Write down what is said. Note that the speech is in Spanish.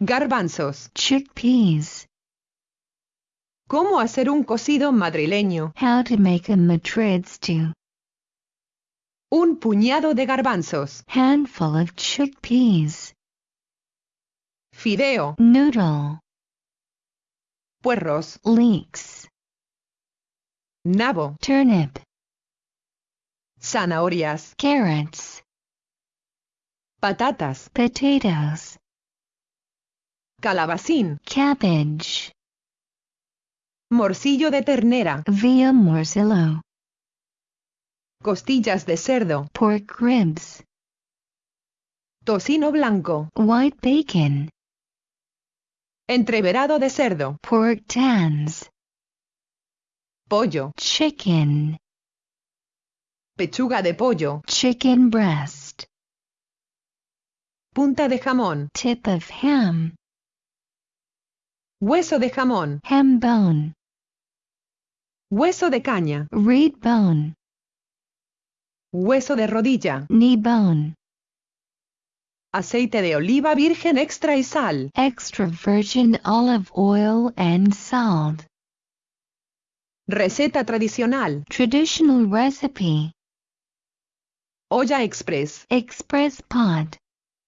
Garbanzos. chickpeas, ¿Cómo hacer un cocido madrileño? how to make a Madrid stew, Un puñado de garbanzos. handful of chickpeas, Fideo. noodle, Puerros. leeks, Nabo. turnip, Zanahorias. carrots, Patatas. potatoes, Calabacín. cabbage, Morcillo de ternera. veal morcillo, Costillas de cerdo. pork ribs, Tocino blanco. white bacon, Entreverado de cerdo. pork tans, Pollo. chicken, Pechuga de pollo. chicken breast, Punta de jamón. tip of ham, Hueso de jamón. ham bone, Hueso de caña. reed bone, Hueso de rodilla. knee bone, Aceite de oliva virgen extra y sal. extra virgin olive oil and salt. Receta tradicional. Traditional recipe. Olla express. Express pot.